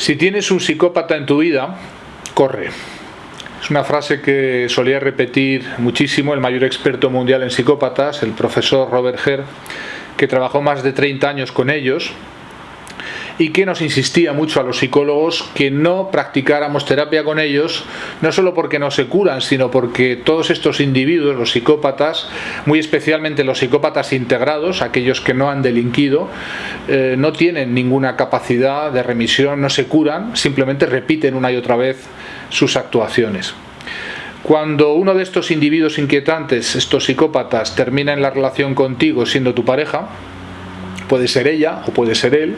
Si tienes un psicópata en tu vida, corre. Es una frase que solía repetir muchísimo el mayor experto mundial en psicópatas, el profesor Robert Herr, que trabajó más de 30 años con ellos y que nos insistía mucho a los psicólogos que no practicáramos terapia con ellos, no solo porque no se curan, sino porque todos estos individuos, los psicópatas, muy especialmente los psicópatas integrados, aquellos que no han delinquido, eh, no tienen ninguna capacidad de remisión, no se curan, simplemente repiten una y otra vez sus actuaciones. Cuando uno de estos individuos inquietantes, estos psicópatas, termina en la relación contigo siendo tu pareja, puede ser ella o puede ser él,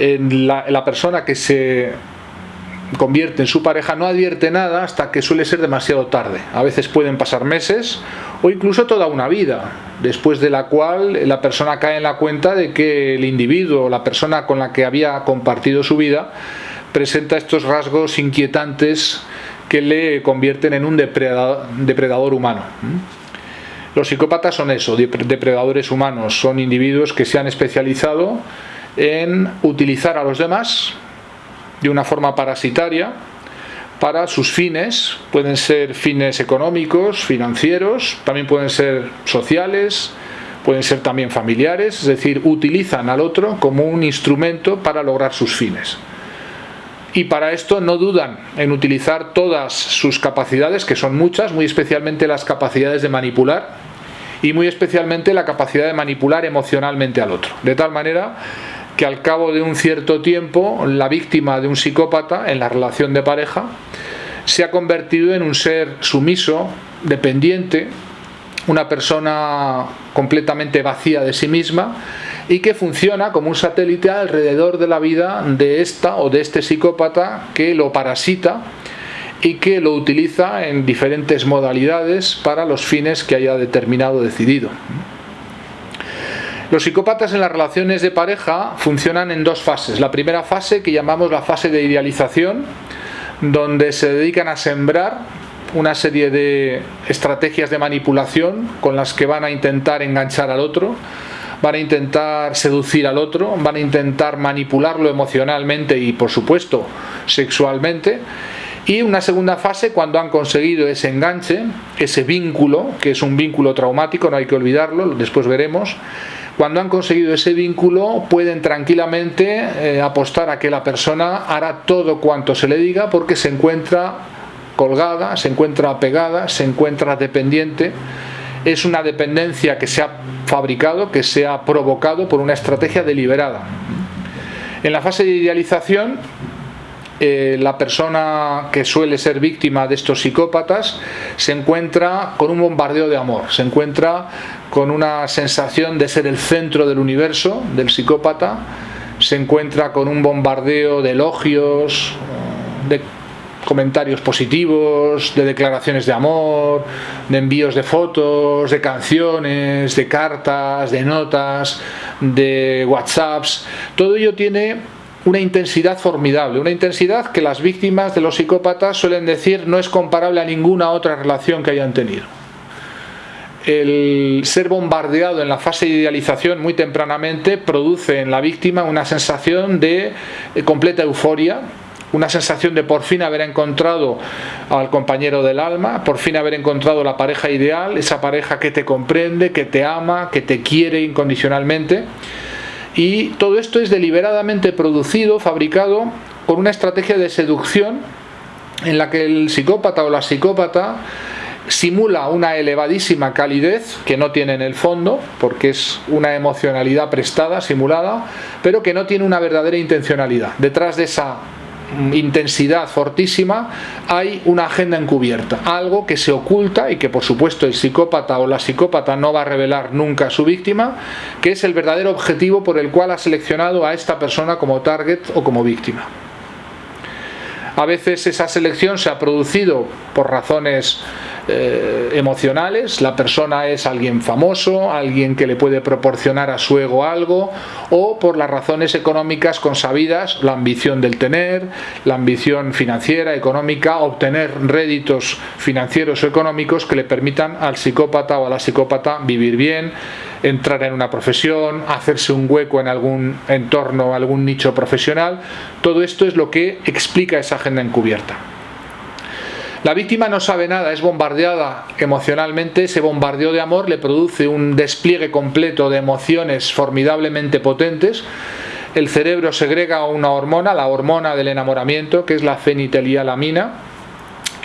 la, persona que se convierte en su pareja no advierte nada hasta que suele ser demasiado tarde. A veces pueden pasar meses o incluso toda una vida, después de la cual la persona cae en la cuenta de que el individuo, la persona con la que había compartido su vida, presenta estos rasgos inquietantes que le convierten en un depredador, depredador humano. Los psicópatas son eso, depredadores humanos, son individuos que se han especializado en utilizar a los demás de una forma parasitaria para sus fines, pueden ser fines económicos, financieros, también pueden ser sociales, pueden ser también familiares, es decir, utilizan al otro como un instrumento para lograr sus fines. Y para esto no dudan en utilizar todas sus capacidades, que son muchas, muy especialmente las capacidades de manipular y muy especialmente la capacidad de manipular emocionalmente al otro. De tal manera que al cabo de un cierto tiempo la víctima de un psicópata en la relación de pareja se ha convertido en un ser sumiso, dependiente, una persona completamente vacía de sí misma y que funciona como un satélite alrededor de la vida de esta o de este psicópata que lo parasita y que lo utiliza en diferentes modalidades para los fines que haya determinado decidido. Los psicópatas en las relaciones de pareja funcionan en dos fases. La primera fase que llamamos la fase de idealización, donde se dedican a sembrar una serie de estrategias de manipulación con las que van a intentar enganchar al otro, van a intentar seducir al otro, van a intentar manipularlo emocionalmente y por supuesto sexualmente. Y una segunda fase cuando han conseguido ese enganche, ese vínculo, que es un vínculo traumático, no hay que olvidarlo, después veremos, cuando han conseguido ese vínculo pueden tranquilamente eh, apostar a que la persona hará todo cuanto se le diga porque se encuentra colgada, se encuentra pegada, se encuentra dependiente. Es una dependencia que se ha fabricado, que se ha provocado por una estrategia deliberada. En la fase de idealización eh, la persona que suele ser víctima de estos psicópatas se encuentra con un bombardeo de amor, se encuentra con una sensación de ser el centro del universo del psicópata, se encuentra con un bombardeo de elogios, de comentarios positivos, de declaraciones de amor, de envíos de fotos, de canciones, de cartas, de notas, de whatsapps. Todo ello tiene una intensidad formidable, una intensidad que las víctimas de los psicópatas suelen decir no es comparable a ninguna otra relación que hayan tenido. El ser bombardeado en la fase de idealización muy tempranamente produce en la víctima una sensación de eh, completa euforia, una sensación de por fin haber encontrado al compañero del alma, por fin haber encontrado la pareja ideal, esa pareja que te comprende, que te ama, que te quiere incondicionalmente. Y todo esto es deliberadamente producido, fabricado con una estrategia de seducción en la que el psicópata o la psicópata simula una elevadísima calidez que no tiene en el fondo, porque es una emocionalidad prestada, simulada, pero que no tiene una verdadera intencionalidad. Detrás de esa intensidad fortísima, hay una agenda encubierta, algo que se oculta y que por supuesto el psicópata o la psicópata no va a revelar nunca a su víctima, que es el verdadero objetivo por el cual ha seleccionado a esta persona como target o como víctima. A veces esa selección se ha producido por razones eh, emocionales, la persona es alguien famoso, alguien que le puede proporcionar a su ego algo, o por las razones económicas consabidas, la ambición del tener, la ambición financiera, económica, obtener réditos financieros o económicos que le permitan al psicópata o a la psicópata vivir bien, entrar en una profesión, hacerse un hueco en algún entorno, algún nicho profesional. Todo esto es lo que explica esa agenda encubierta. La víctima no sabe nada, es bombardeada emocionalmente, ese bombardeo de amor le produce un despliegue completo de emociones formidablemente potentes. El cerebro segrega una hormona, la hormona del enamoramiento, que es la fenitilialamina,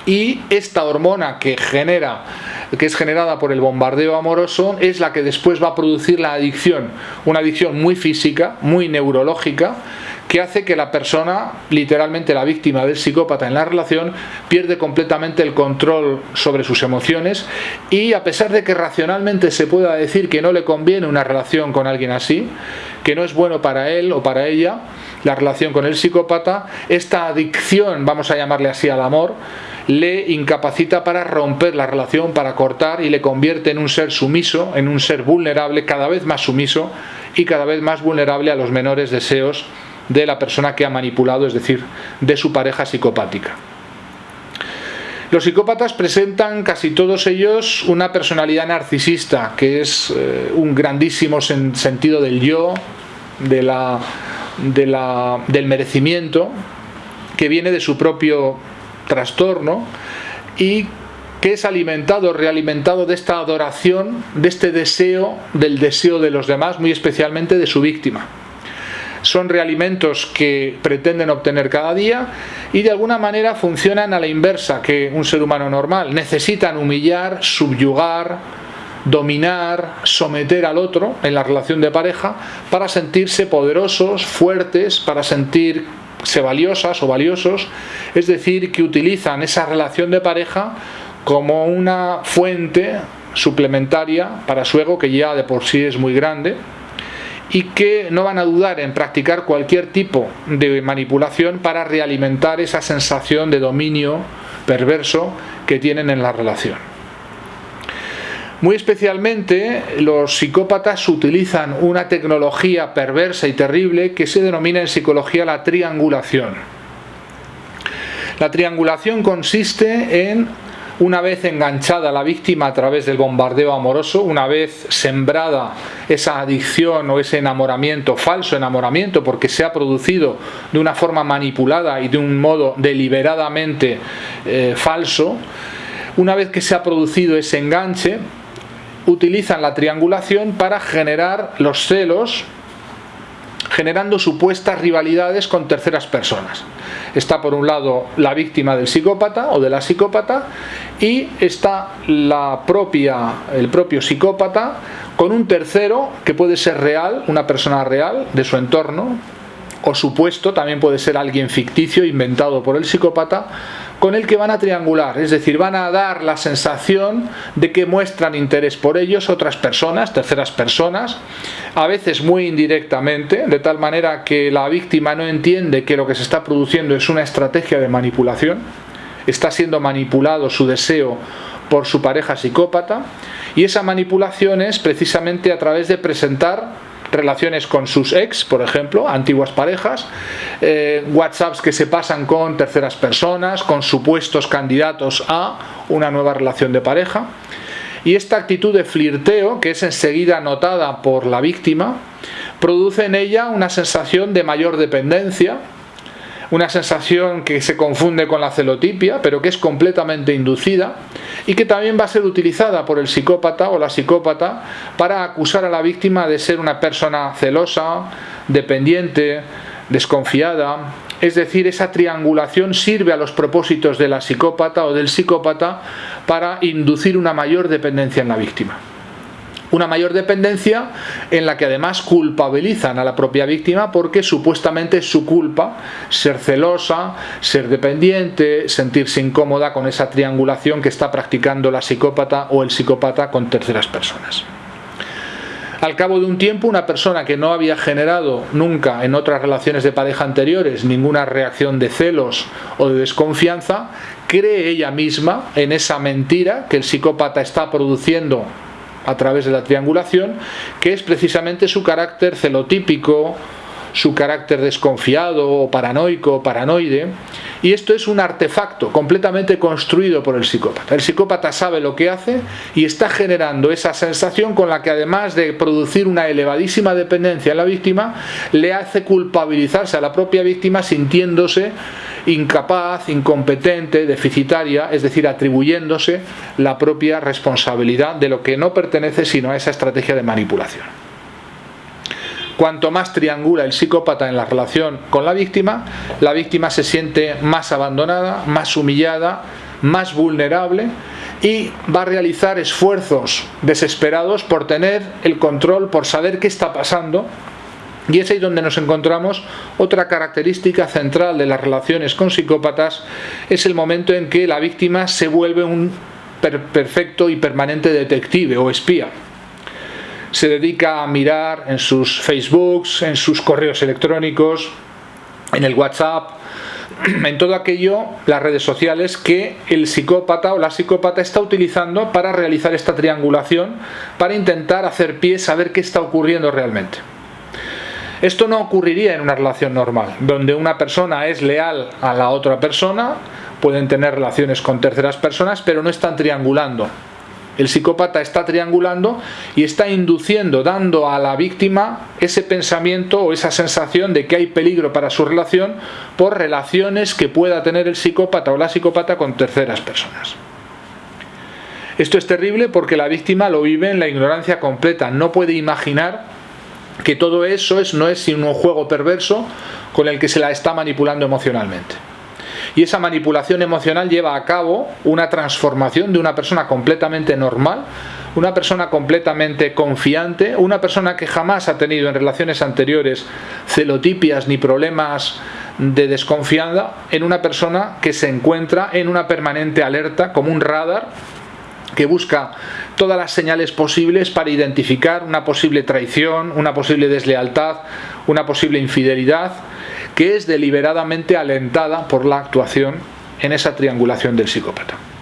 y esta hormona que genera que es generada por el bombardeo amoroso es la que después va a producir la adicción, una adicción muy física, muy neurológica, que hace que la persona, literalmente la víctima del psicópata en la relación, pierde completamente el control sobre sus emociones y a pesar de que racionalmente se pueda decir que no le conviene una relación con alguien así, que no es bueno para él o para ella, la relación con el psicópata, esta adicción, vamos a llamarle así al amor, le incapacita para romper la relación, para cortar y le convierte en un ser sumiso, en un ser vulnerable, cada vez más sumiso y cada vez más vulnerable a los menores deseos de la persona que ha manipulado, es decir, de su pareja psicopática. Los psicópatas presentan casi todos ellos una personalidad narcisista, que es eh, un grandísimo sentido del yo, de la, del merecimiento, que viene de su propio trastorno y que es alimentado, realimentado de esta adoración, de este deseo, del deseo de los demás, muy especialmente de su víctima. Son realimentos que pretenden obtener cada día y de alguna manera funcionan a la inversa que un ser humano normal. Necesitan humillar, subyugar, dominar, someter al otro en la relación de pareja para sentirse poderosos, fuertes, para sentir se valiosas o valiosos, es decir, que utilizan esa relación de pareja como una fuente suplementaria para su ego que ya de por sí es muy grande y que no van a dudar en practicar cualquier tipo de manipulación para realimentar esa sensación de dominio perverso que tienen en la relación. Muy especialmente los psicópatas utilizan una tecnología perversa y terrible que se denomina en psicología la triangulación. La triangulación consiste en, una vez enganchada la víctima a través del bombardeo amoroso, una vez sembrada esa adicción o ese enamoramiento, falso enamoramiento, porque se ha producido de una forma manipulada y de un modo deliberadamente eh, falso, una vez que se ha producido ese enganche, utilizan la triangulación para generar los celos generando supuestas rivalidades con terceras personas. Está por un lado la víctima del psicópata o de la psicópata y está la propia, el propio psicópata con un tercero que puede ser real, una persona real de su entorno o supuesto, también puede ser alguien ficticio inventado por el psicópata con el que van a triangular, es decir, van a dar la sensación de que muestran interés por ellos otras personas, terceras personas, a veces muy indirectamente, de tal manera que la víctima no entiende que lo que se está produciendo es una estrategia de manipulación, está siendo manipulado su deseo por su pareja psicópata, y esa manipulación es precisamente a través de presentar relaciones con sus ex, por ejemplo, antiguas parejas, eh, WhatsApps que se pasan con terceras personas, con supuestos candidatos a una nueva relación de pareja. Y esta actitud de flirteo, que es enseguida notada por la víctima, produce en ella una sensación de mayor dependencia, una sensación que se confunde con la celotipia, pero que es completamente inducida y que también va a ser utilizada por el psicópata o la psicópata para acusar a la víctima de ser una persona celosa, dependiente, desconfiada. Es decir, esa triangulación sirve a los propósitos de la psicópata o del psicópata para inducir una mayor dependencia en la víctima una mayor dependencia en la que además culpabilizan a la propia víctima porque supuestamente es su culpa ser celosa, ser dependiente, sentirse incómoda con esa triangulación que está practicando la psicópata o el psicópata con terceras personas. Al cabo de un tiempo, una persona que no había generado nunca en otras relaciones de pareja anteriores ninguna reacción de celos o de desconfianza, cree ella misma en esa mentira que el psicópata está produciendo a través de la triangulación, que es precisamente su carácter celotípico, su carácter desconfiado paranoico paranoide. Y esto es un artefacto completamente construido por el psicópata. El psicópata sabe lo que hace y está generando esa sensación con la que además de producir una elevadísima dependencia en la víctima, le hace culpabilizarse a la propia víctima sintiéndose incapaz, incompetente, deficitaria, es decir, atribuyéndose la propia responsabilidad de lo que no pertenece sino a esa estrategia de manipulación. Cuanto más triangula el psicópata en la relación con la víctima, la víctima se siente más abandonada, más humillada, más vulnerable y va a realizar esfuerzos desesperados por tener el control, por saber qué está pasando y es ahí donde nos encontramos otra característica central de las relaciones con psicópatas, es el momento en que la víctima se vuelve un perfecto y permanente detective o espía. Se dedica a mirar en sus Facebooks, en sus correos electrónicos, en el WhatsApp, en todo aquello, las redes sociales, que el psicópata o la psicópata está utilizando para realizar esta triangulación, para intentar hacer pie, saber qué está ocurriendo realmente. Esto no ocurriría en una relación normal, donde una persona es leal a la otra persona, pueden tener relaciones con terceras personas, pero no están triangulando. El psicópata está triangulando y está induciendo, dando a la víctima ese pensamiento o esa sensación de que hay peligro para su relación por relaciones que pueda tener el psicópata o la psicópata con terceras personas. Esto es terrible porque la víctima lo vive en la ignorancia completa, no puede imaginar que todo eso es, no es sino un juego perverso con el que se la está manipulando emocionalmente. Y esa manipulación emocional lleva a cabo una transformación de una persona completamente normal, una persona completamente confiante, una persona que jamás ha tenido en relaciones anteriores celotipias ni problemas de desconfianza, en una persona que se encuentra en una permanente alerta como un radar que busca todas las señales posibles para identificar una posible traición, una posible deslealtad, una posible infidelidad, que es deliberadamente alentada por la actuación en esa triangulación del psicópata.